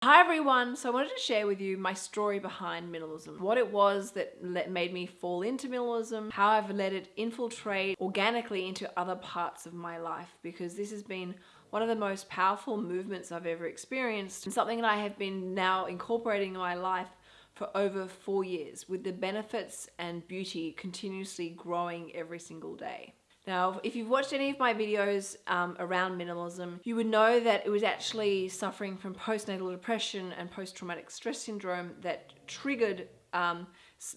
Hi everyone, so I wanted to share with you my story behind minimalism. What it was that made me fall into minimalism, how I've let it infiltrate organically into other parts of my life because this has been one of the most powerful movements I've ever experienced and something that I have been now incorporating in my life for over four years with the benefits and beauty continuously growing every single day. Now, if you've watched any of my videos um, around minimalism, you would know that it was actually suffering from postnatal depression and post-traumatic stress syndrome that triggered um,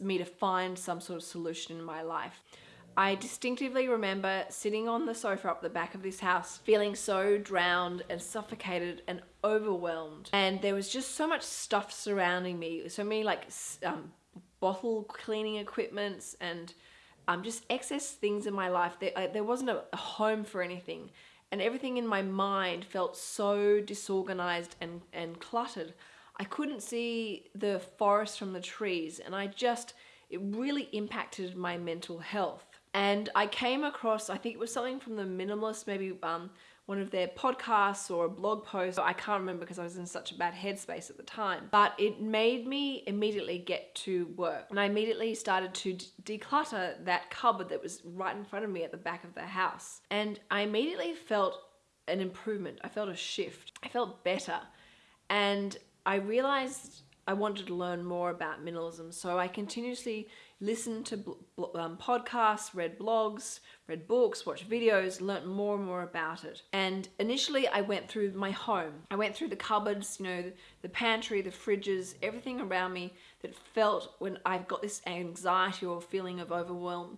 me to find some sort of solution in my life. I distinctively remember sitting on the sofa up the back of this house feeling so drowned and suffocated and overwhelmed and there was just so much stuff surrounding me so many like um, bottle cleaning equipments and um, just excess things in my life. There, uh, there wasn't a, home for anything and everything in my mind felt so disorganized and, and cluttered. I couldn't see the forest from the trees and I just, it really impacted my mental health. And I came across, I think it was something from the minimalist, maybe um, one of their podcasts or a blog post. I can't remember because I was in such a bad headspace at the time. But it made me immediately get to work. And I immediately started to declutter that cupboard that was right in front of me at the back of the house. And I immediately felt an improvement. I felt a shift. I felt better. And I realized I wanted to learn more about minimalism. So I continuously listened to um, podcasts, read blogs, read books, watched videos, learnt more and more about it. And initially I went through my home. I went through the cupboards, you know, the, the pantry, the fridges, everything around me that felt when I've got this anxiety or feeling of overwhelm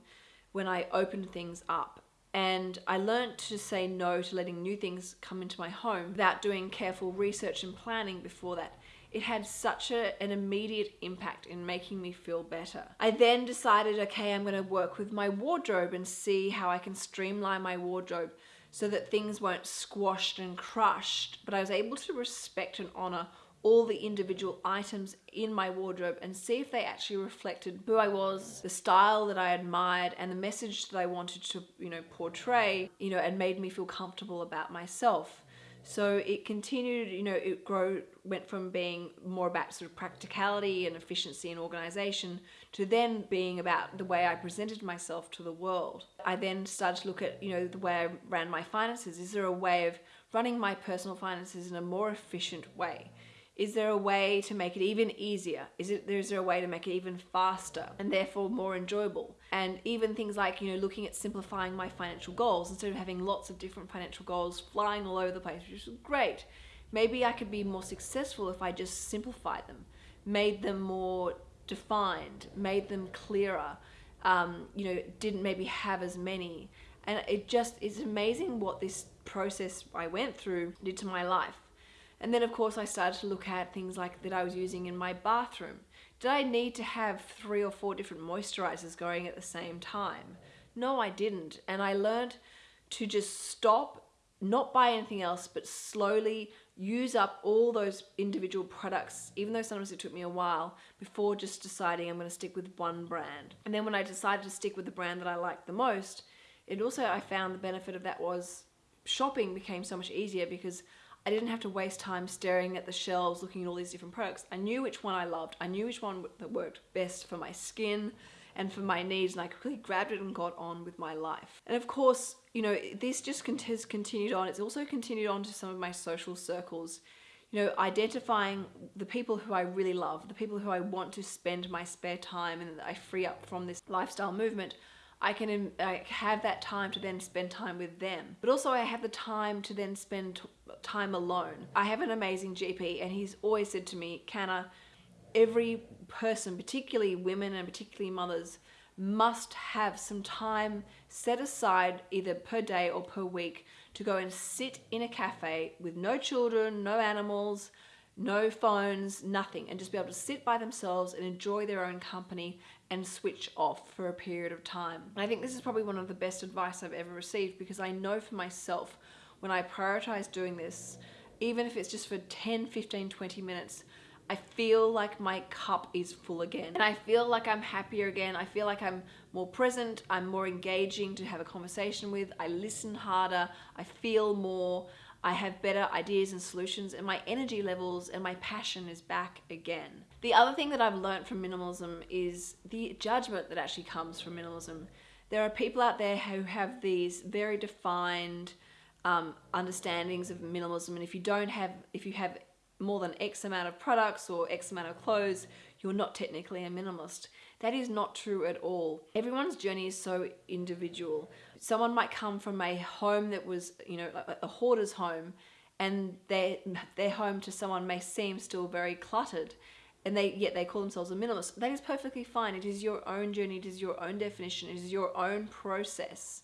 when I opened things up and I learned to say no to letting new things come into my home without doing careful research and planning before that it had such a, an immediate impact in making me feel better. I then decided, okay, I'm going to work with my wardrobe and see how I can streamline my wardrobe so that things weren't squashed and crushed, but I was able to respect and honor all the individual items in my wardrobe and see if they actually reflected who I was, the style that I admired and the message that I wanted to, you know, portray, you know, and made me feel comfortable about myself. So it continued, you know, it grow, went from being more about sort of practicality and efficiency and organization to then being about the way I presented myself to the world. I then started to look at, you know, the way I ran my finances. Is there a way of running my personal finances in a more efficient way? Is there a way to make it even easier? Is it is there a way to make it even faster and therefore more enjoyable? And even things like, you know, looking at simplifying my financial goals instead of having lots of different financial goals flying all over the place, which is great. Maybe I could be more successful if I just simplified them, made them more defined, made them clearer, um, you know, didn't maybe have as many. And it just is amazing what this process I went through did to my life. And then of course I started to look at things like that I was using in my bathroom. Did I need to have three or four different moisturizers going at the same time? No, I didn't. And I learned to just stop, not buy anything else, but slowly use up all those individual products, even though sometimes it took me a while, before just deciding I'm going to stick with one brand. And then when I decided to stick with the brand that I liked the most, it also, I found the benefit of that was shopping became so much easier because I didn't have to waste time staring at the shelves looking at all these different products. I knew which one I loved. I knew which one that worked best for my skin and for my needs and I quickly grabbed it and got on with my life. And of course, you know, this just has continued on. It's also continued on to some of my social circles. You know, identifying the people who I really love, the people who I want to spend my spare time and that I free up from this lifestyle movement. I can I have that time to then spend time with them. But also I have the time to then spend time alone. I have an amazing GP and he's always said to me, Canna, every person, particularly women and particularly mothers, must have some time set aside either per day or per week to go and sit in a cafe with no children, no animals, no phones, nothing, and just be able to sit by themselves and enjoy their own company and switch off for a period of time. And I think this is probably one of the best advice I've ever received because I know for myself when I prioritize doing this, even if it's just for 10, 15, 20 minutes, I feel like my cup is full again. And I feel like I'm happier again. I feel like I'm more present. I'm more engaging to have a conversation with. I listen harder. I feel more. I have better ideas and solutions, and my energy levels and my passion is back again. The other thing that I've learned from minimalism is the judgment that actually comes from minimalism. There are people out there who have these very defined um, understandings of minimalism, and if you don't have, if you have more than X amount of products or X amount of clothes, you're not technically a minimalist. That is not true at all. Everyone's journey is so individual. Someone might come from a home that was, you know, a, hoarder's home, and their their home to someone may seem still very cluttered, and they yet they call themselves a minimalist. That is perfectly fine. It is your own journey. It is your own definition. It is your own process.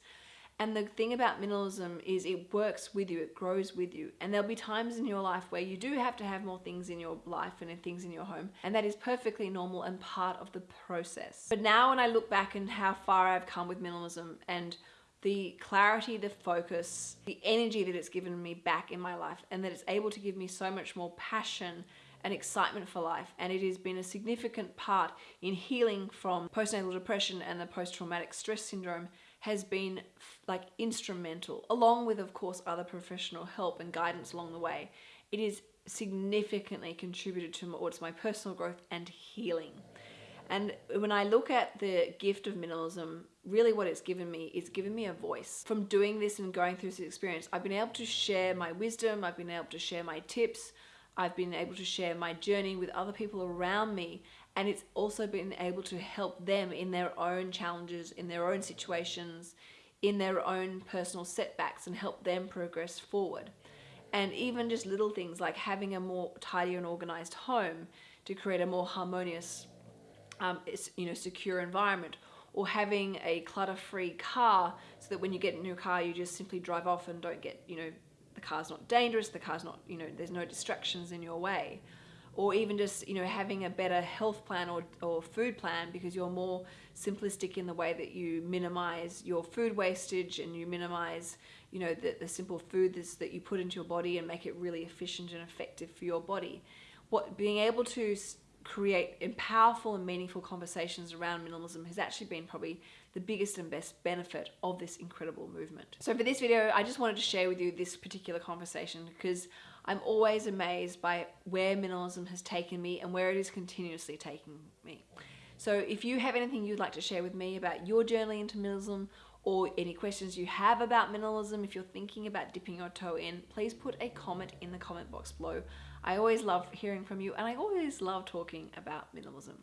And the thing about minimalism is it works with you, it grows with you. And there'll be times in your life where you do have to have more things in your life and things in your home. And that is perfectly normal and part of the process. But now when I look back and how far I've come with minimalism and the clarity, the focus, the energy that it's given me back in my life, and that it's able to give me so much more passion and excitement for life. And it has been a significant part in healing from postnatal depression and the post traumatic stress syndrome has been like instrumental, along with, of course, other professional help and guidance along the way. It is significantly contributed to towards my personal growth and healing. And when I look at the gift of minimalism, really what it's given me is given me a voice. From doing this and going through this experience, I've been able to share my wisdom, I've been able to share my tips, I've been able to share my journey with other people around me and it's also been able to help them in their own challenges, in their own situations, in their own personal setbacks and help them progress forward. And even just little things like having a more tidy and organized home to create a more harmonious, um, you know, secure environment or having a clutter-free car so that when you get in your car you just simply drive off and don't get, you know, the car's not dangerous, the car's not, you know, there's no distractions in your way or even just you know having a better health plan or, or food plan because you're more simplistic in the way that you minimize your food wastage and you minimize you know the, the simple foods that you put into your body and make it really efficient and effective for your body. What being able to create powerful and meaningful conversations around minimalism has actually been probably the biggest and best benefit of this incredible movement. So for this video, I just wanted to share with you this particular conversation because I'm always amazed by where minimalism has taken me and where it is continuously taking me. So if you have anything you'd like to share with me about your journey into minimalism or any questions you have about minimalism, if you're thinking about dipping your toe in, please put a comment in the comment box below. I always love hearing from you and I always love talking about minimalism.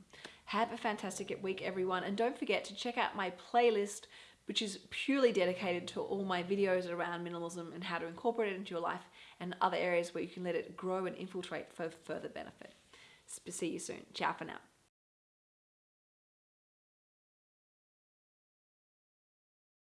Have a fantastic week everyone and don't forget to check out my playlist which is purely dedicated to all my videos around minimalism and how to incorporate it into your life and other areas where you can let it grow and infiltrate for further benefit. See you soon. Ciao for now.